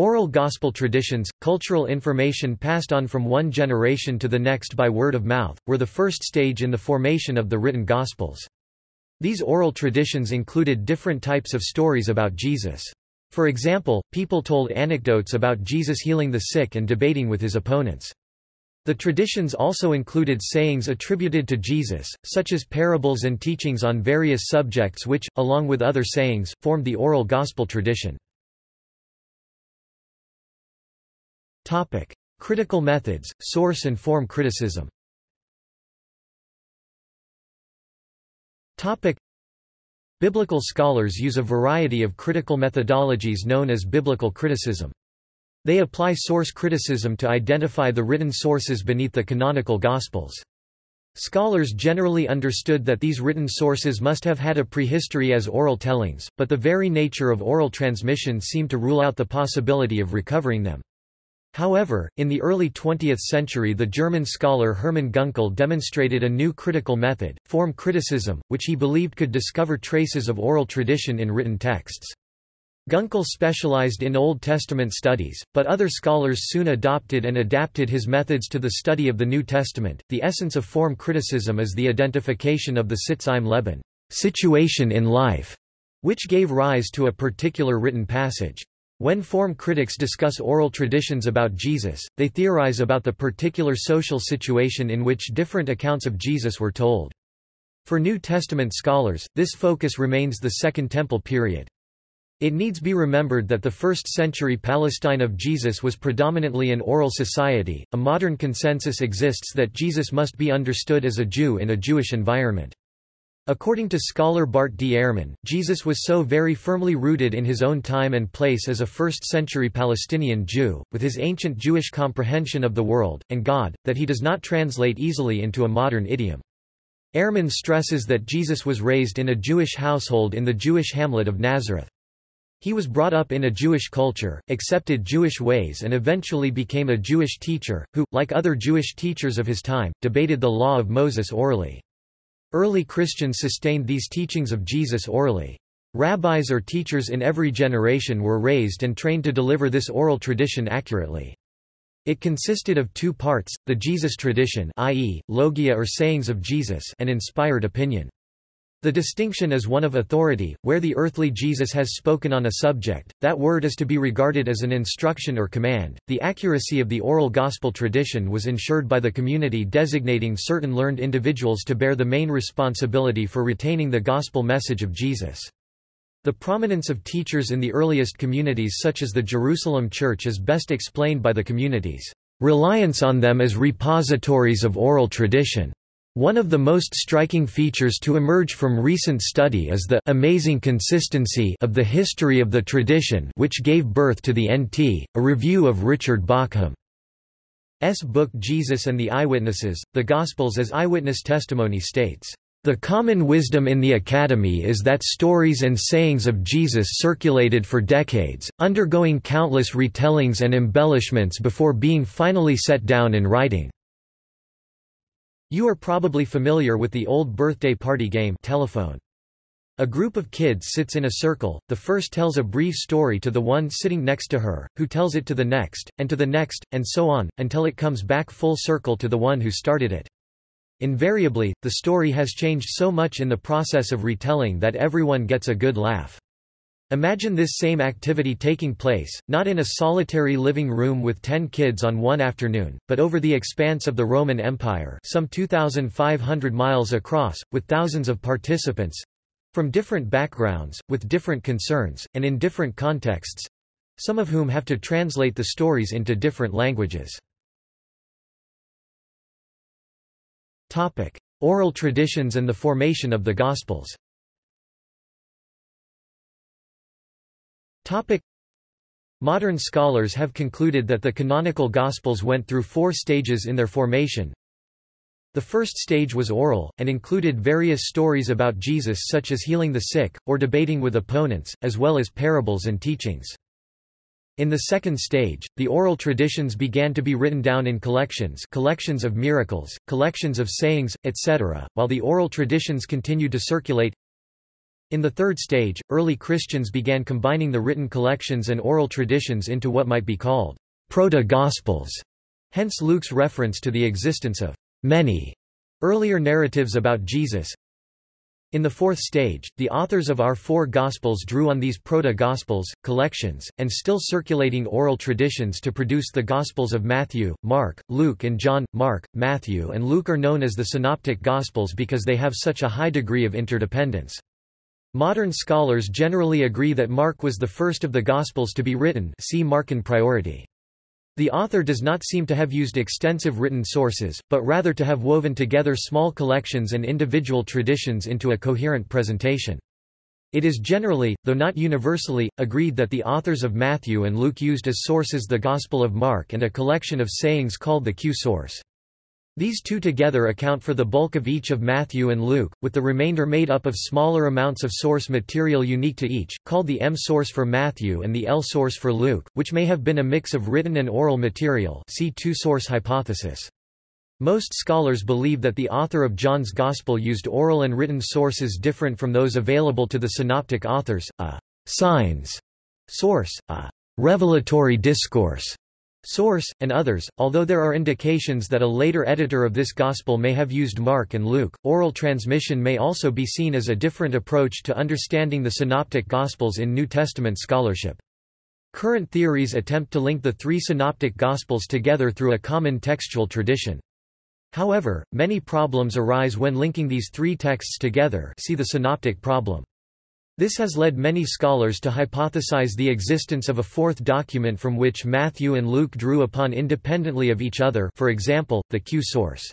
Oral gospel traditions, cultural information passed on from one generation to the next by word of mouth, were the first stage in the formation of the written Gospels. These oral traditions included different types of stories about Jesus. For example, people told anecdotes about Jesus healing the sick and debating with his opponents. The traditions also included sayings attributed to Jesus, such as parables and teachings on various subjects which, along with other sayings, formed the oral gospel tradition. Critical methods, source and form criticism Topic. Biblical scholars use a variety of critical methodologies known as biblical criticism. They apply source criticism to identify the written sources beneath the canonical Gospels. Scholars generally understood that these written sources must have had a prehistory as oral tellings, but the very nature of oral transmission seemed to rule out the possibility of recovering them. However, in the early 20th century the German scholar Hermann Gunkel demonstrated a new critical method, form criticism, which he believed could discover traces of oral tradition in written texts. Gunkel specialized in Old Testament studies, but other scholars soon adopted and adapted his methods to the study of the New Testament. The essence of form criticism is the identification of the Sitz im Leben situation in life, which gave rise to a particular written passage. When form critics discuss oral traditions about Jesus, they theorize about the particular social situation in which different accounts of Jesus were told. For New Testament scholars, this focus remains the Second Temple period. It needs be remembered that the first-century Palestine of Jesus was predominantly an oral society. A modern consensus exists that Jesus must be understood as a Jew in a Jewish environment. According to scholar Bart D. Ehrman, Jesus was so very firmly rooted in his own time and place as a first-century Palestinian Jew, with his ancient Jewish comprehension of the world, and God, that he does not translate easily into a modern idiom. Ehrman stresses that Jesus was raised in a Jewish household in the Jewish hamlet of Nazareth. He was brought up in a Jewish culture, accepted Jewish ways and eventually became a Jewish teacher, who, like other Jewish teachers of his time, debated the law of Moses orally. Early Christians sustained these teachings of Jesus orally. Rabbis or teachers in every generation were raised and trained to deliver this oral tradition accurately. It consisted of two parts, the Jesus tradition i.e., logia or sayings of Jesus and inspired opinion. The distinction is one of authority, where the earthly Jesus has spoken on a subject, that word is to be regarded as an instruction or command. The accuracy of the oral gospel tradition was ensured by the community designating certain learned individuals to bear the main responsibility for retaining the gospel message of Jesus. The prominence of teachers in the earliest communities such as the Jerusalem Church is best explained by the community's reliance on them as repositories of oral tradition. One of the most striking features to emerge from recent study is the amazing consistency of the history of the tradition which gave birth to the NT, a review of Richard Bauckham's book Jesus and the Eyewitnesses, the Gospels as Eyewitness Testimony states, "...the common wisdom in the Academy is that stories and sayings of Jesus circulated for decades, undergoing countless retellings and embellishments before being finally set down in writing." You are probably familiar with the old birthday party game telephone. A group of kids sits in a circle, the first tells a brief story to the one sitting next to her, who tells it to the next, and to the next, and so on, until it comes back full circle to the one who started it. Invariably, the story has changed so much in the process of retelling that everyone gets a good laugh. Imagine this same activity taking place, not in a solitary living room with ten kids on one afternoon, but over the expanse of the Roman Empire some 2,500 miles across, with thousands of participants—from different backgrounds, with different concerns, and in different contexts—some of whom have to translate the stories into different languages. Oral traditions and the formation of the Gospels Modern scholars have concluded that the canonical Gospels went through four stages in their formation. The first stage was oral, and included various stories about Jesus such as healing the sick, or debating with opponents, as well as parables and teachings. In the second stage, the oral traditions began to be written down in collections collections of miracles, collections of sayings, etc., while the oral traditions continued to circulate. In the third stage, early Christians began combining the written collections and oral traditions into what might be called proto-gospels, hence Luke's reference to the existence of many earlier narratives about Jesus. In the fourth stage, the authors of our four Gospels drew on these proto-Gospels, collections, and still circulating oral traditions to produce the Gospels of Matthew, Mark, Luke and John. Mark, Matthew and Luke are known as the Synoptic Gospels because they have such a high degree of interdependence. Modern scholars generally agree that Mark was the first of the Gospels to be written see Markan priority. The author does not seem to have used extensive written sources, but rather to have woven together small collections and individual traditions into a coherent presentation. It is generally, though not universally, agreed that the authors of Matthew and Luke used as sources the Gospel of Mark and a collection of sayings called the Q source. These two together account for the bulk of each of Matthew and Luke, with the remainder made up of smaller amounts of source material unique to each, called the M source for Matthew and the L source for Luke, which may have been a mix of written and oral material see two-source hypothesis. Most scholars believe that the author of John's Gospel used oral and written sources different from those available to the synoptic authors, a signs source, a revelatory discourse Source, and others, although there are indications that a later editor of this Gospel may have used Mark and Luke, oral transmission may also be seen as a different approach to understanding the Synoptic Gospels in New Testament scholarship. Current theories attempt to link the three Synoptic Gospels together through a common textual tradition. However, many problems arise when linking these three texts together see the Synoptic problem. This has led many scholars to hypothesize the existence of a fourth document from which Matthew and Luke drew upon independently of each other for example, the Q source.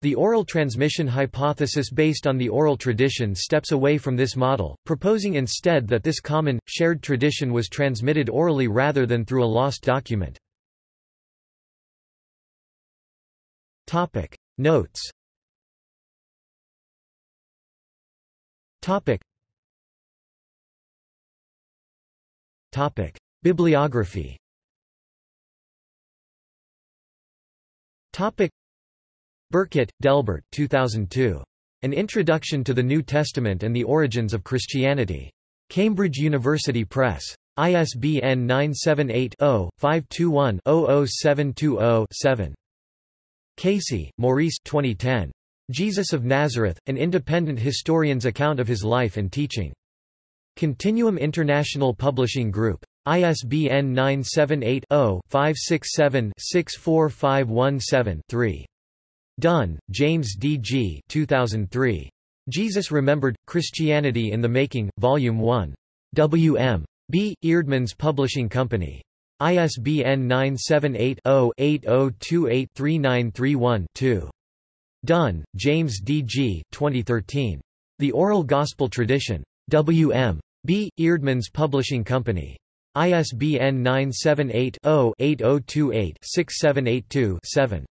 The oral transmission hypothesis based on the oral tradition steps away from this model, proposing instead that this common, shared tradition was transmitted orally rather than through a lost document. Notes Topic: Bibliography. Topic: Burkett, Delbert, 2002. An Introduction to the New Testament and the Origins of Christianity. Cambridge University Press. ISBN 978-0-521-00720-7. Casey, Maurice 2010. Jesus of Nazareth, An Independent Historian's Account of His Life and Teaching. Continuum International Publishing Group. ISBN 978-0-567-64517-3. Dunn, James D. G. 2003. Jesus Remembered, Christianity in the Making, Volume 1. W. M. B. Eerdmans Publishing Company. ISBN 978-0-8028-3931-2. Dunn, James D. G. 2013. The Oral Gospel Tradition. W. M. B. Eerdmans Publishing Company. ISBN 978-0-8028-6782-7.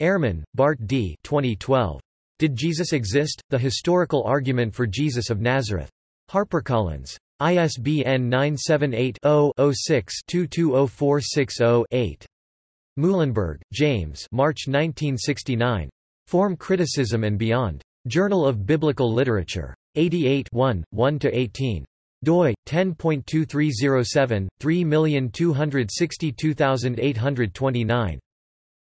Ehrman, Bart D. 2012. Did Jesus Exist? The Historical Argument for Jesus of Nazareth. HarperCollins. ISBN 978-0-06-220460-8. Muilenburg, James March 1969. Form Criticism and Beyond. Journal of Biblical Literature. 88 1, 1–18 doi 10.2307 3262829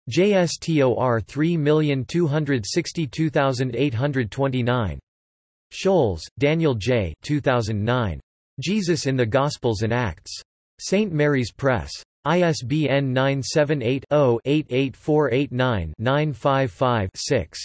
JSTOR 3262829 Scholz, Daniel J. 2009. Jesus in the Gospels and Acts. St. Mary's Press. ISBN 978-0-88489-955-6.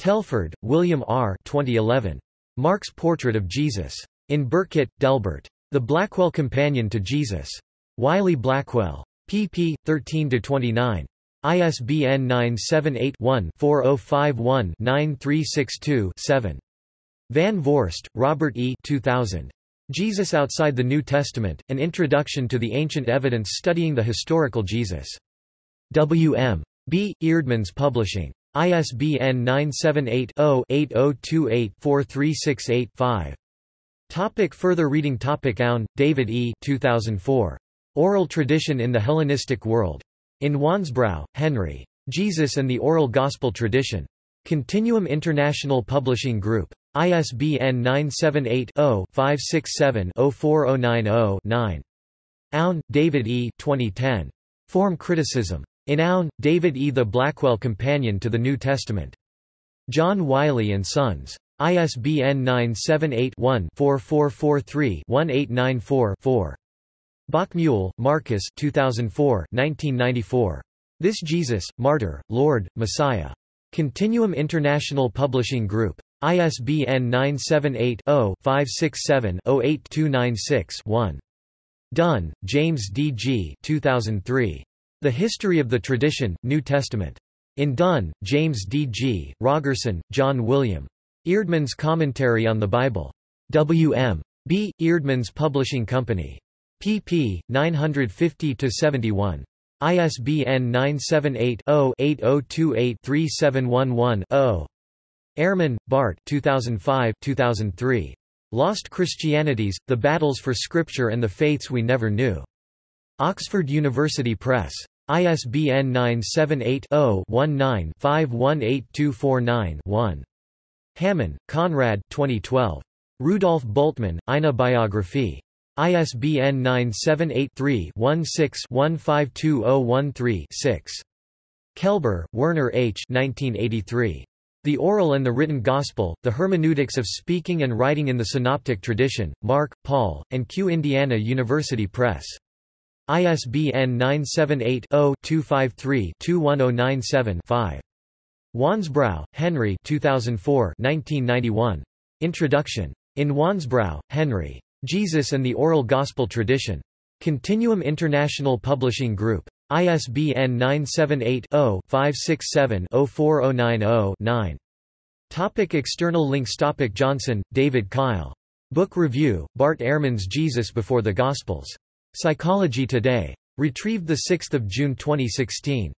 Telford, William R. 2011. Mark's Portrait of Jesus. In Burkett, Delbert. The Blackwell Companion to Jesus. Wiley Blackwell. pp. 13–29. ISBN 978-1-4051-9362-7. Van Voorst, Robert E. 2000. Jesus Outside the New Testament, An Introduction to the Ancient Evidence Studying the Historical Jesus. W. M. B. Eerdmans Publishing. ISBN 978 0 8028 4368 5. Topic further reading Topic Aune, David E. 2004. Oral Tradition in the Hellenistic World. In Wansbrough, Henry. Jesus and the Oral Gospel Tradition. Continuum International Publishing Group. ISBN 978-0-567-04090-9. Aune, David E. 2010. Form Criticism. In Aune, David E. The Blackwell Companion to the New Testament. John Wiley & Sons. ISBN 978-1-4443-1894-4. Bockmuehl, Markus 2004 1994. This Jesus, Martyr, Lord, Messiah. Continuum International Publishing Group. ISBN 978-0-567-08296-1. Dunn, James D. G. 2003. The History of the Tradition, New Testament. In Dunn, James D. G., Rogerson, John William. Eerdmans Commentary on the Bible. W. M. B. Eerdmans Publishing Company. pp. 950-71. ISBN 978-0-8028-3711-0. Ehrman, Bart 2005 2003. Lost Christianities, The Battles for Scripture and the Faiths We Never Knew. Oxford University Press. ISBN 978-0-19-518249-1. Hammann, Konrad 2012. Rudolf Bultmann, Eine Biographie. ISBN 978-3-16-152013-6. Kelber, Werner H. 1983. The Oral and the Written Gospel, The Hermeneutics of Speaking and Writing in the Synoptic Tradition, Mark, Paul, and Q. Indiana University Press. ISBN 978-0-253-21097-5. Wansbrough, Henry 2004 1991. Introduction. In Wansbrough, Henry. Jesus and the Oral Gospel Tradition. Continuum International Publishing Group. ISBN 978-0-567-04090-9. Topic external links Topic Johnson, David Kyle. Book Review, Bart Ehrman's Jesus Before the Gospels. Psychology Today. Retrieved 6 June 2016.